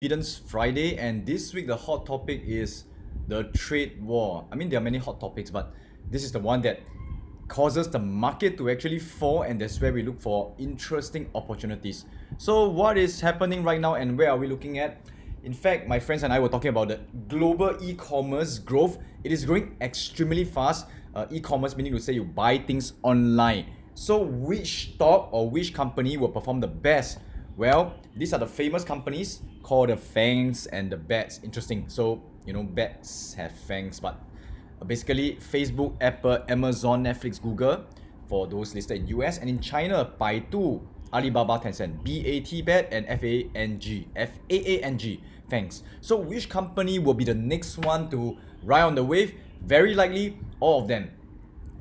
Eden's Friday, and this week the hot topic is the trade war. I mean, there are many hot topics, but this is the one that causes the market to actually fall, and that's where we look for interesting opportunities. So, what is happening right now, and where are we looking at? In fact, my friends and I were talking about the global e-commerce growth. It is growing extremely fast. Uh, e-commerce meaning to say you buy things online. So, which stock or which company will perform the best? Well, these are the famous companies called the fangs and the bats. Interesting. So, you know, bats have fangs, but basically Facebook, Apple, Amazon, Netflix, Google for those listed in US and in China, Baidu, Alibaba, Tencent, BAT, BAT, and FANG, FAANG, Fangs. So which company will be the next one to ride on the wave? Very likely all of them.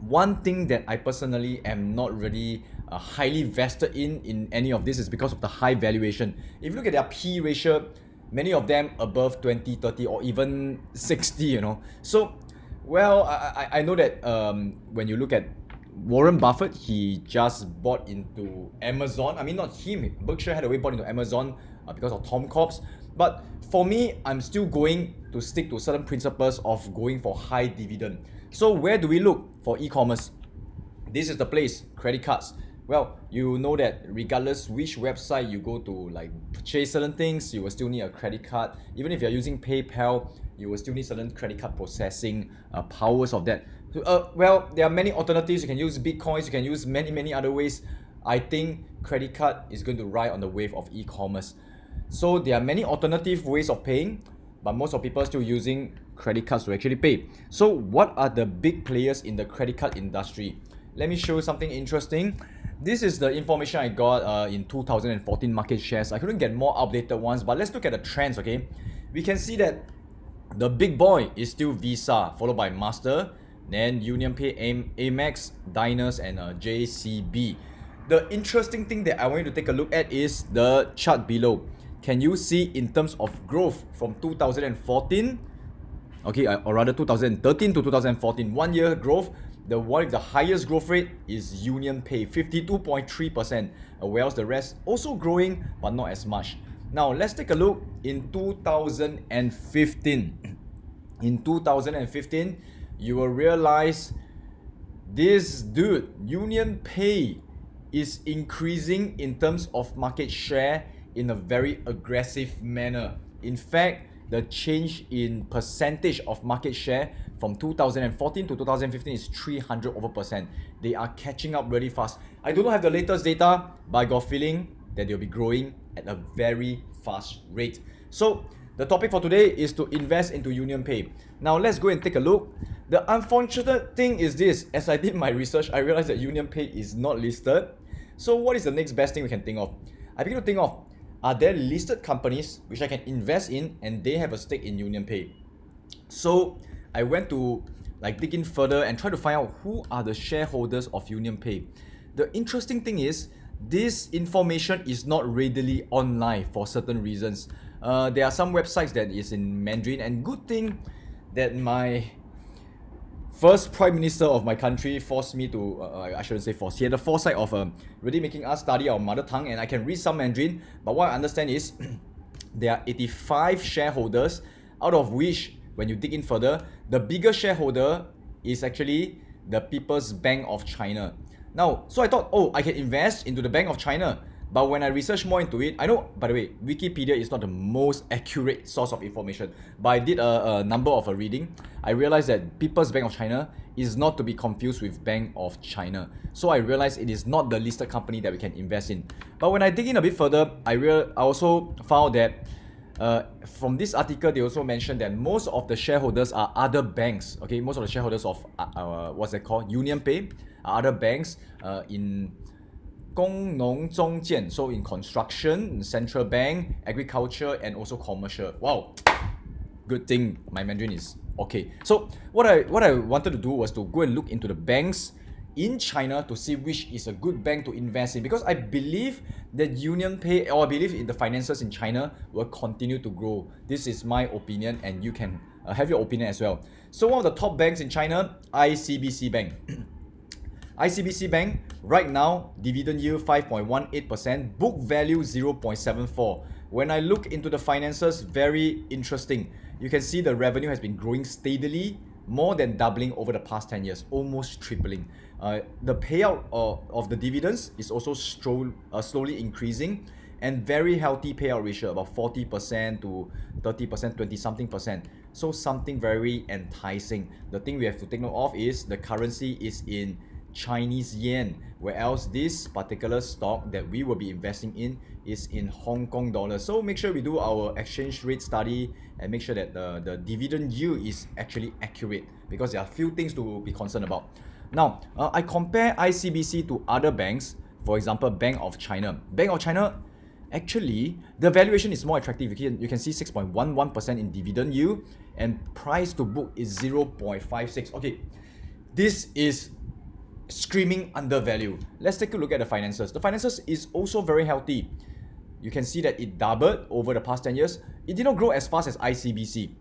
One thing that I personally am not really uh, highly vested in in any of this is because of the high valuation. If you look at their P ratio, many of them above 20, 30 or even 60, you know. So, well, I, I, know that um, when you look at Warren Buffett, he just bought into Amazon. I mean, not him, Berkshire had Hathaway bought into Amazon uh, because of Todd Combs. But for me, I'm still going to stick to certain principles of going for high dividend. So where do we look for e-commerce? This is the place, credit cards well you know that regardless which website you go to like purchase certain things you will still need a credit card. Even if you're using paypal you will still need certain credit card processing uh, powers of that. Uh, well there are many alternatives. You can use bitcoins you can use many many other ways. I think credit card is going to ride on the wave of e-commerce. So there are many alternative ways of paying but most of people are still using credit cards to actually pay. So what are the big players in the credit card industry? Let me show you something interesting this is the information I got uh, in 2014 market shares. I couldn't get more updated ones, but let's look at the trends, okay? We can see that the big boy is still Visa, followed by Master, then UnionPay, Amex, Diners, and uh, JCB. The interesting thing that I want you to take a look at is the chart below. Can you see in terms of growth from 2014, okay, or rather 2013 to 2014, one year growth, the one with the highest growth rate is Union Pay, 52.3%, uh, whereas the rest also growing but not as much. Now let's take a look in 2015. In 2015, you will realize this dude, Union Pay, is increasing in terms of market share in a very aggressive manner. In fact, the change in percentage of market share from 2014 to 2015 is 300 over percent. They are catching up really fast. I do not have the latest data, but I got feeling that they'll be growing at a very fast rate. So the topic for today is to invest into UnionPay. Now let's go and take a look. The unfortunate thing is this, as I did my research, I realized that UnionPay is not listed. So what is the next best thing we can think of? I begin to think of, are there listed companies which I can invest in and they have a stake in UnionPay. So I went to like dig in further and try to find out who are the shareholders of UnionPay. The interesting thing is this information is not readily online for certain reasons. Uh, there are some websites that is in Mandarin and good thing that my first prime minister of my country forced me to uh, I shouldn't say force he had the foresight of um, really making us study our mother tongue and I can read some Mandarin but what I understand is there are 85 shareholders out of which when you dig in further, the bigger shareholder is actually the People's Bank of China. Now, so I thought, oh, I can invest into the Bank of China. But when I research more into it, I know, by the way, Wikipedia is not the most accurate source of information. But I did a, a number of a reading. I realized that People's Bank of China is not to be confused with Bank of China. So I realized it is not the listed company that we can invest in. But when I dig in a bit further, I real I also found that uh, from this article, they also mentioned that most of the shareholders are other banks. Okay, most of the shareholders of uh, uh, what's it called, Union Pay, are other banks uh, in Gong So in construction, central bank, agriculture, and also commercial. Wow, good thing my Mandarin is okay. So what I what I wanted to do was to go and look into the banks in China to see which is a good bank to invest in because I believe that Union Pay or I believe in the finances in China will continue to grow. This is my opinion and you can uh, have your opinion as well. So one of the top banks in China, ICBC Bank. ICBC Bank right now dividend yield 5.18%, book value 0.74. when I look into the finances, very interesting. You can see the revenue has been growing steadily, more than doubling over the past 10 years, almost tripling. Uh, the payout of, of the dividends is also uh, slowly increasing and very healthy payout ratio, about 40% to 30%, 20 something percent. So something very enticing. The thing we have to take note of is the currency is in Chinese yen, whereas this particular stock that we will be investing in is in Hong Kong dollars. So make sure we do our exchange rate study and make sure that the, the dividend yield is actually accurate because there are a few things to be concerned about. Now, uh, I compare ICBC to other banks, for example, Bank of China. Bank of China, actually, the valuation is more attractive. You can, you can see 6.11% in dividend yield and price to book is 0.56. Okay, this is screaming undervalue. Let's take a look at the finances. The finances is also very healthy. You can see that it doubled over the past 10 years. It did not grow as fast as ICBC.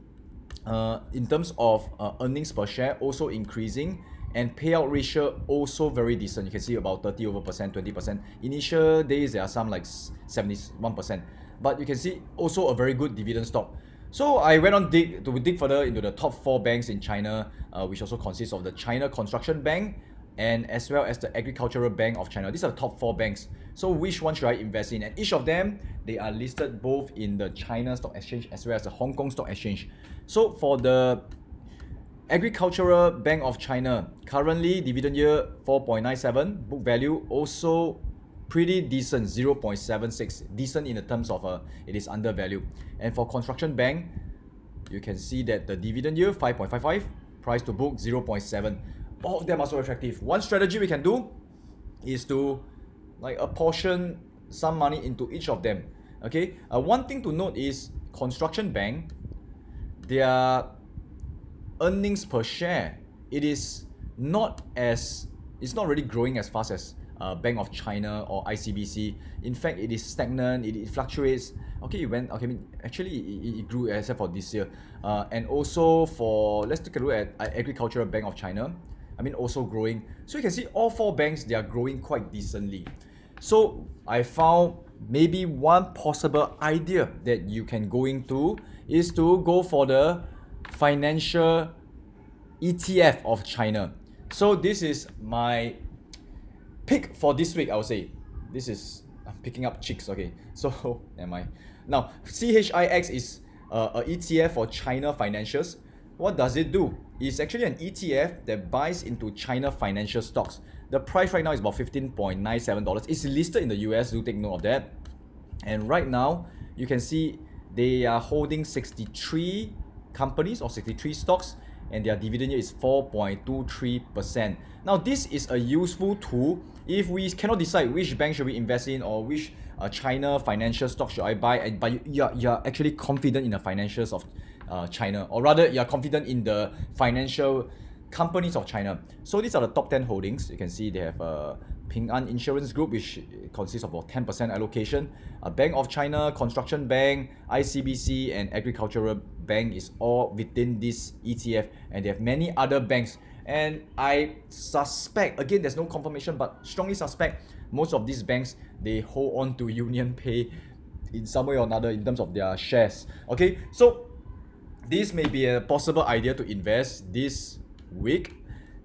Uh, in terms of uh, earnings per share, also increasing and payout ratio also very decent. You can see about 30 over percent, 20 percent. Initial days there are some like 71 percent, but you can see also a very good dividend stock. So I went on dig to dig further into the top four banks in China, uh, which also consists of the China Construction Bank, and as well as the Agricultural Bank of China. These are the top four banks. So which one should I invest in? And each of them, they are listed both in the China Stock Exchange as well as the Hong Kong Stock Exchange. So for the Agricultural Bank of China, currently dividend yield 4.97, book value also pretty decent 0.76 decent in the terms of uh, it is undervalued and for construction bank you can see that the dividend yield 5.55 price to book 0.7 all of them are so attractive. One strategy we can do is to like apportion some money into each of them. Okay, uh, one thing to note is construction bank, their earnings per share, it is not as it's not really growing as fast as uh, Bank of China or ICBC. In fact, it is stagnant. It, it fluctuates. Okay, it went. Okay, I mean, actually, it, it grew except for this year. Uh, and also for let's take a look at uh, Agricultural Bank of China. I mean also growing. So you can see all four banks, they are growing quite decently. So I found maybe one possible idea that you can go into is to go for the financial ETF of China. So this is my pick for this week, I would say. This is I'm picking up chicks, okay. So am I. Now CHIX is uh, a ETF for China financials. What does it do? It's actually an ETF that buys into China financial stocks. The price right now is about $15.97. It's listed in the US, do take note of that. And right now, you can see they are holding 63 companies or 63 stocks and their dividend yield is 4.23%. Now this is a useful tool if we cannot decide which bank should we invest in or which uh, China financial stock should I buy and but you, are, you are actually confident in the financials of uh, China, or rather, you are confident in the financial companies of China. So these are the top 10 holdings. You can see they have a Ping An Insurance Group, which consists of about 10% allocation. A Bank of China, Construction Bank, ICBC, and Agricultural Bank is all within this ETF, and they have many other banks. And I suspect, again, there's no confirmation, but strongly suspect most of these banks they hold on to Union Pay in some way or another in terms of their shares. Okay, so this may be a possible idea to invest this week.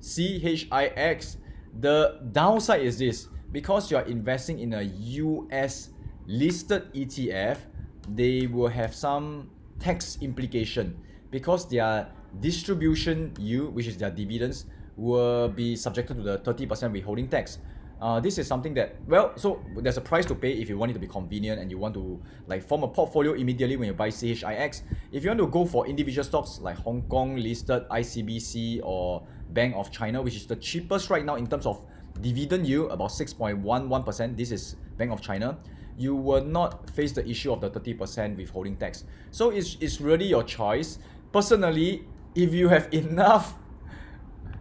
CHIX. The downside is this because you're investing in a US listed ETF, they will have some tax implication because their distribution yield, which is their dividends, will be subjected to the 30% withholding tax uh, this is something that well so there's a price to pay if you want it to be convenient and you want to like form a portfolio immediately when you buy CHIX if you want to go for individual stocks like Hong Kong listed ICBC or Bank of China which is the cheapest right now in terms of dividend yield about 6.11% this is Bank of China you will not face the issue of the 30% withholding tax. So it's, it's really your choice. Personally if you have enough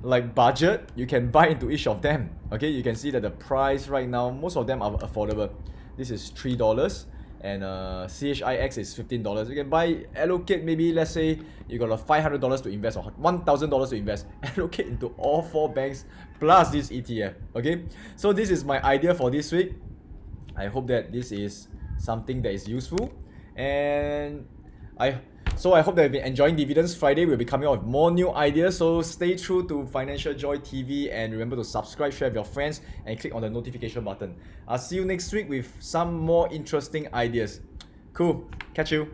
like budget you can buy into each of them okay you can see that the price right now most of them are affordable this is three dollars and uh, CHIX is fifteen dollars. You can buy allocate maybe let's say you got a five hundred dollars to invest or one thousand dollars to invest. Allocate into all four banks plus this ETF. Okay, so this is my idea for this week. I hope that this is something that is useful. And I so I hope that you've been enjoying Dividends Friday. We'll be coming out with more new ideas. So stay true to Financial Joy TV and remember to subscribe, share with your friends, and click on the notification button. I'll see you next week with some more interesting ideas. Cool. Catch you.